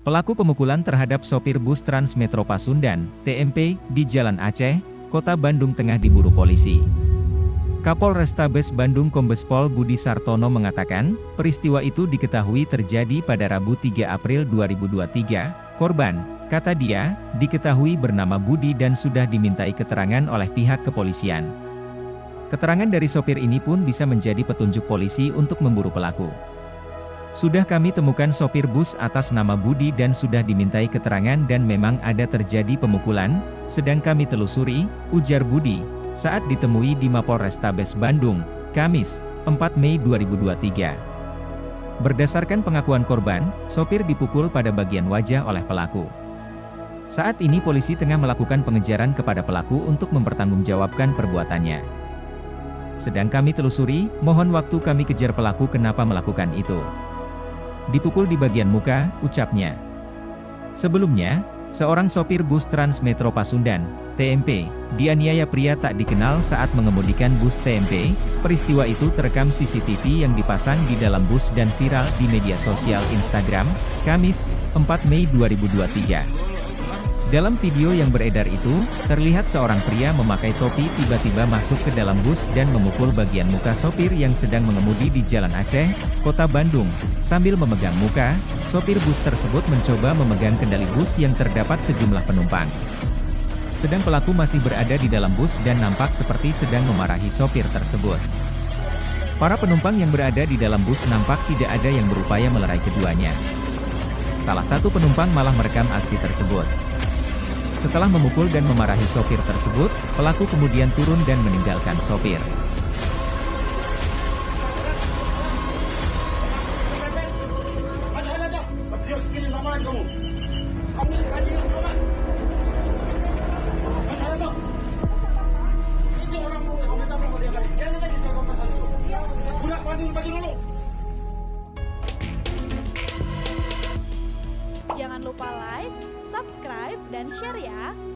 Pelaku pemukulan terhadap sopir bus Trans Metro Pasundan, TMP, di Jalan Aceh, Kota Bandung tengah diburu polisi. Kapol Restabes Bandung Kombes Pol Budi Sartono mengatakan, peristiwa itu diketahui terjadi pada Rabu 3 April 2023. Korban, kata dia, diketahui bernama Budi dan sudah dimintai keterangan oleh pihak kepolisian. Keterangan dari sopir ini pun bisa menjadi petunjuk polisi untuk memburu pelaku. Sudah kami temukan sopir bus atas nama Budi dan sudah dimintai keterangan dan memang ada terjadi pemukulan, sedang kami telusuri, ujar Budi, saat ditemui di Mapol Restabes Bandung, Kamis, 4 Mei 2023. Berdasarkan pengakuan korban, sopir dipukul pada bagian wajah oleh pelaku. Saat ini polisi tengah melakukan pengejaran kepada pelaku untuk mempertanggungjawabkan perbuatannya. Sedang kami telusuri, mohon waktu kami kejar pelaku kenapa melakukan itu. Dipukul di bagian muka, ucapnya. Sebelumnya, seorang sopir bus Trans Metro Pasundan, TMP, dianiaya pria tak dikenal saat mengemudikan bus TMP. Peristiwa itu terekam CCTV yang dipasang di dalam bus dan viral di media sosial Instagram, Kamis, 4 Mei 2023. Dalam video yang beredar itu, terlihat seorang pria memakai topi tiba-tiba masuk ke dalam bus dan memukul bagian muka sopir yang sedang mengemudi di Jalan Aceh, Kota Bandung. Sambil memegang muka, sopir bus tersebut mencoba memegang kendali bus yang terdapat sejumlah penumpang. Sedang pelaku masih berada di dalam bus dan nampak seperti sedang memarahi sopir tersebut. Para penumpang yang berada di dalam bus nampak tidak ada yang berupaya melerai keduanya. Salah satu penumpang malah merekam aksi tersebut. Setelah memukul dan memarahi sopir tersebut, pelaku kemudian turun dan meninggalkan sopir. Jangan lupa like, subscribe, dan share ya.